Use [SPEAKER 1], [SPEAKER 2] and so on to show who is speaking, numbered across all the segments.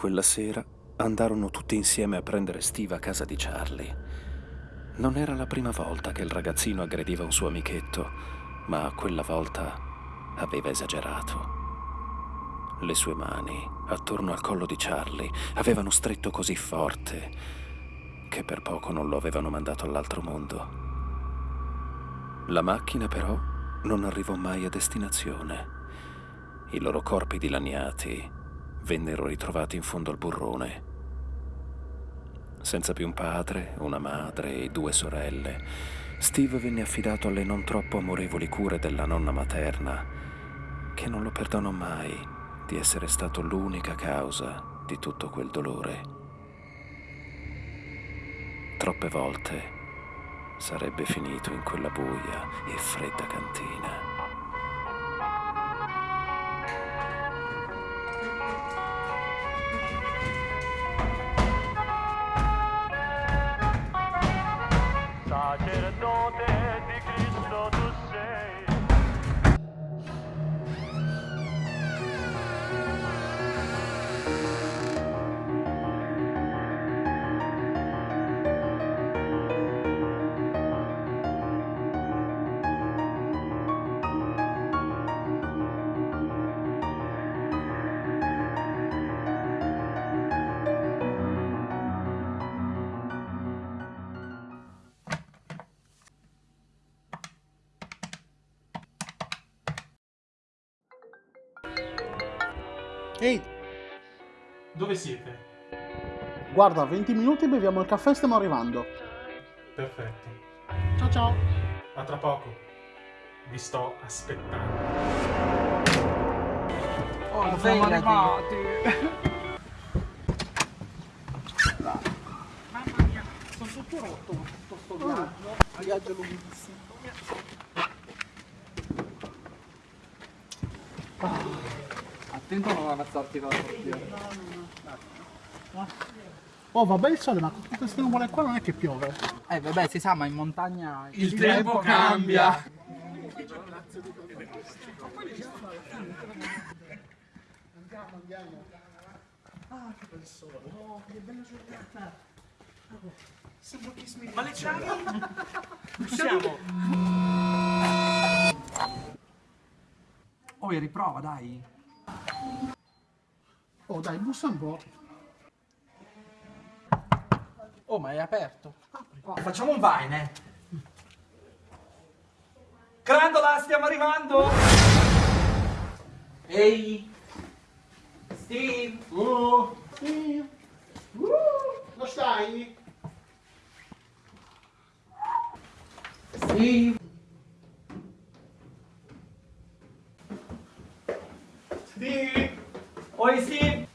[SPEAKER 1] Quella sera andarono tutti insieme a prendere Steve a casa di Charlie. Non era la prima volta che il ragazzino aggrediva un suo amichetto, ma quella volta aveva esagerato. Le sue mani, attorno al collo di Charlie, avevano stretto così forte che per poco non lo avevano mandato all'altro mondo. La macchina però non arrivò mai a destinazione. I loro corpi dilaniati vennero ritrovati in fondo al burrone. Senza più un padre, una madre e due sorelle, Steve venne affidato alle non troppo amorevoli cure della nonna materna, che non lo perdonò mai di essere stato l'unica causa di tutto quel dolore. Troppe volte sarebbe finito in quella buia e fredda cantina.
[SPEAKER 2] Ehi,
[SPEAKER 3] Dove siete?
[SPEAKER 2] guarda, 20 minuti beviamo il caffè e stiamo arrivando.
[SPEAKER 3] Perfetto.
[SPEAKER 2] Ciao ciao.
[SPEAKER 3] A tra poco. Vi sto aspettando.
[SPEAKER 4] Oh, siamo arrivati.
[SPEAKER 2] Mamma mia, sono tutto rotto tutto sto viaggio. Viaggio lunghissimo.
[SPEAKER 4] Attento a non ammazzarti con la torpia.
[SPEAKER 2] Oh, vabbè il sole, ma con tutte queste nuvole qua non è che piove.
[SPEAKER 4] Eh vabbè, si sa, ma in montagna...
[SPEAKER 3] Il tempo cambia.
[SPEAKER 2] Andiamo, andiamo. Ah, che bel sole. Oh, che bella giornata. Oh, sembra che mi
[SPEAKER 3] Ma le? Siamo.
[SPEAKER 4] Oh, riprova, dai.
[SPEAKER 2] Oh, dai, bussa un po'.
[SPEAKER 4] Oh, ma è aperto.
[SPEAKER 3] Facciamo un vine, eh. Grandola, stiamo arrivando!
[SPEAKER 4] Ehi! Steve!
[SPEAKER 2] Oh, sì. Uh, lo stai?
[SPEAKER 4] Steve!
[SPEAKER 2] Steve.
[SPEAKER 3] Oi, Steve!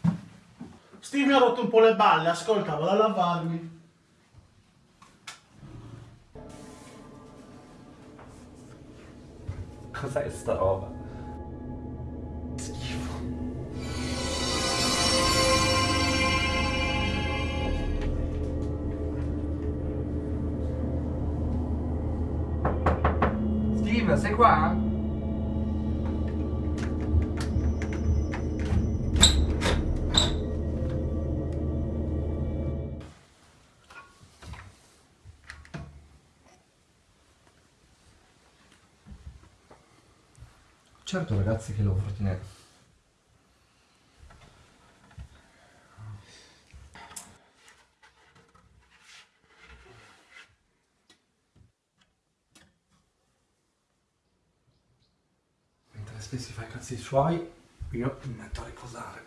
[SPEAKER 2] Steve mi ha rotto un po' le balle, ascolta, vado a lavarmi.
[SPEAKER 3] Cos'è sta roba?
[SPEAKER 4] Steve, sei qua?
[SPEAKER 5] Certo ragazzi che lo Fortinet. Mentre stessi fa i cazzi suoi, io mi metto a riposare.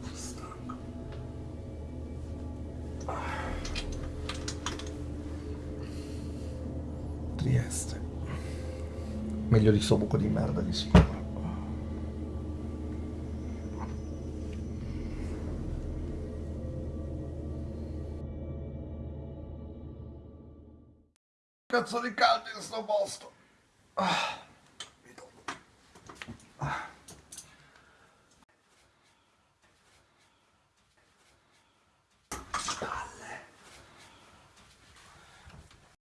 [SPEAKER 5] Sono stanco. Ah. Trieste. Meglio di sto buco di merda di sicuro. Cazzo di caldo in sto posto. Ah. Ah. Palle.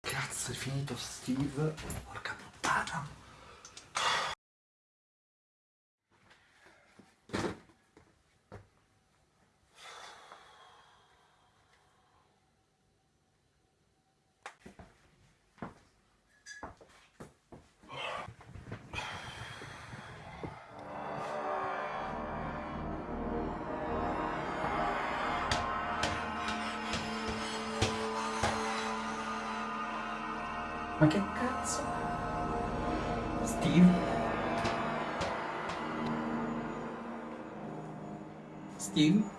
[SPEAKER 5] Cazzo è finito Steve. Porca puttana.
[SPEAKER 4] Ma che cazzo? Steve? Steve?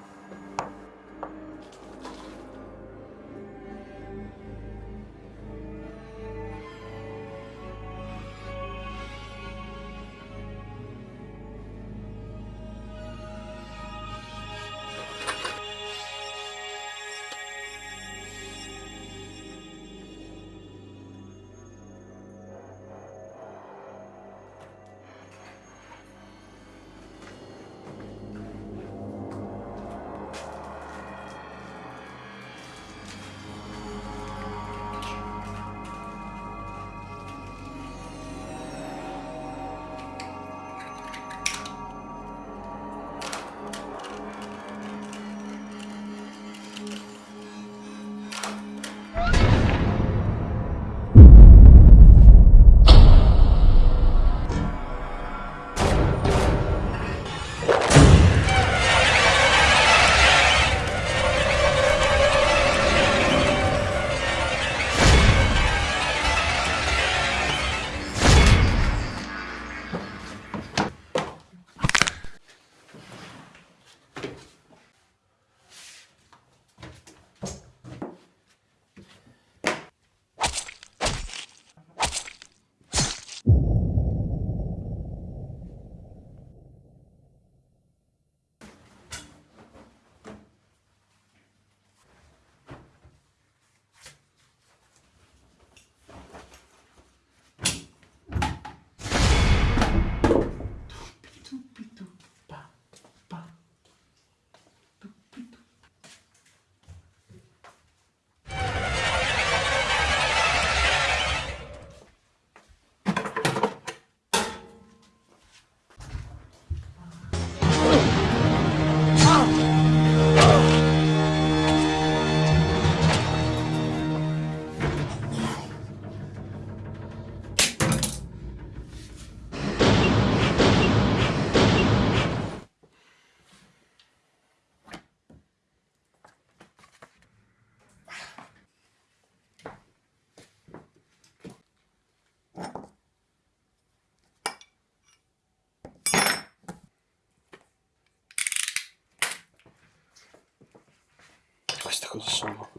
[SPEAKER 6] Queste cosa sono?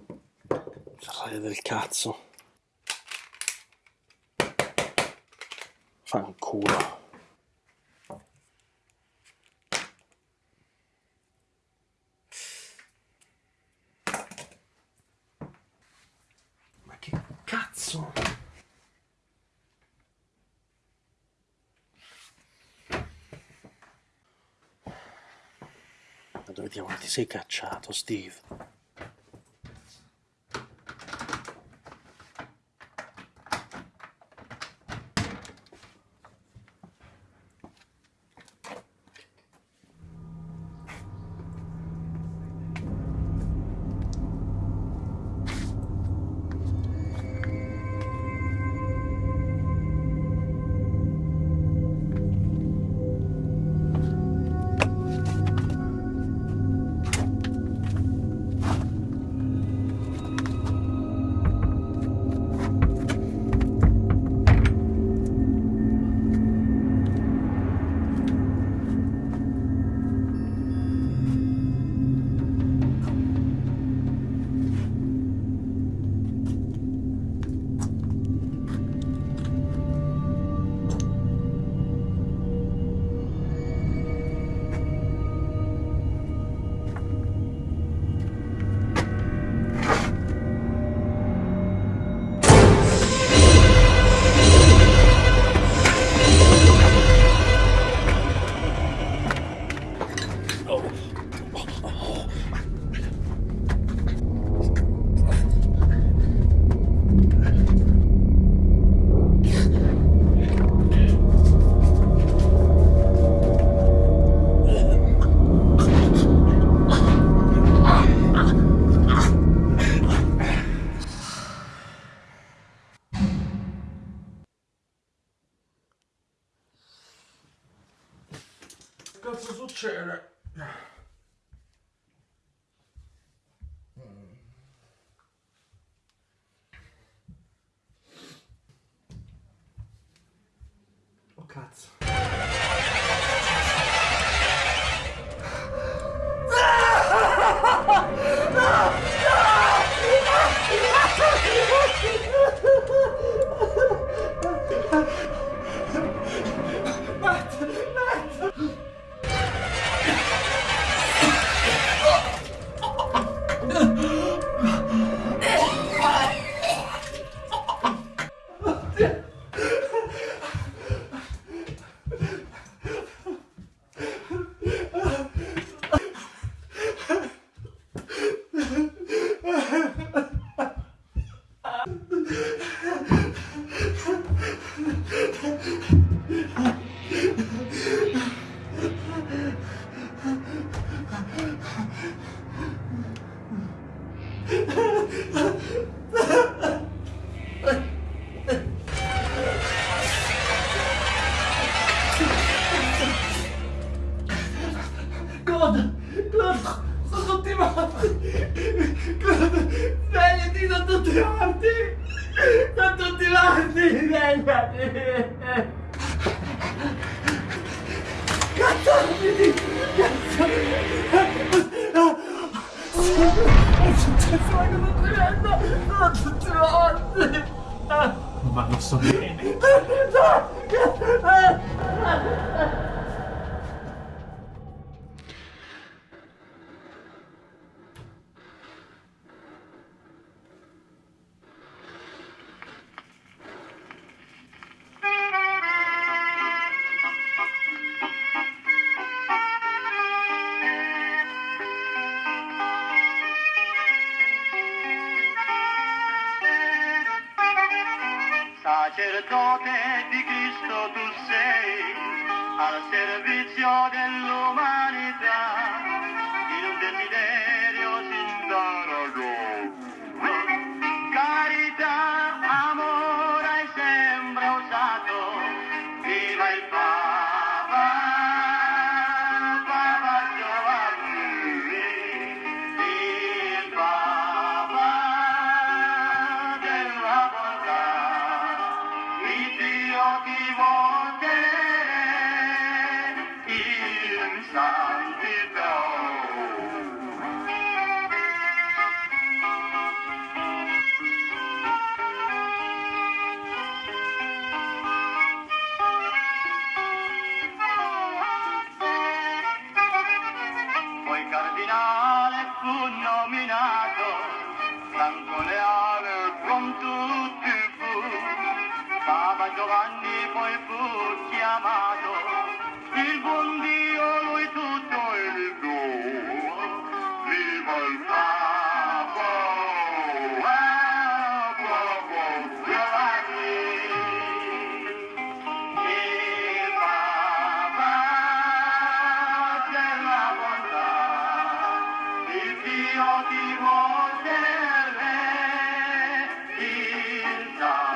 [SPEAKER 6] Ferraia del cazzo. Fanculo. Ma che cazzo? Ma ti sei cacciato, Steve?
[SPEAKER 7] Cazzo succede?
[SPEAKER 5] cazzo. Tutti morti! Svegliati, sono tutti morti! Sono tutti morti! Svegliati! Cazzo! Cazzo! Cazzo, ma cosa stai vedendo? Sono tutti morti!
[SPEAKER 3] Ma lo so bene.
[SPEAKER 8] Al servizio tanto leale con tutti fu. Papa Giovanni poi fu chiamato, il buon Dio lui tutto il do. Viva il Papa, Dio ti vuol Matilda.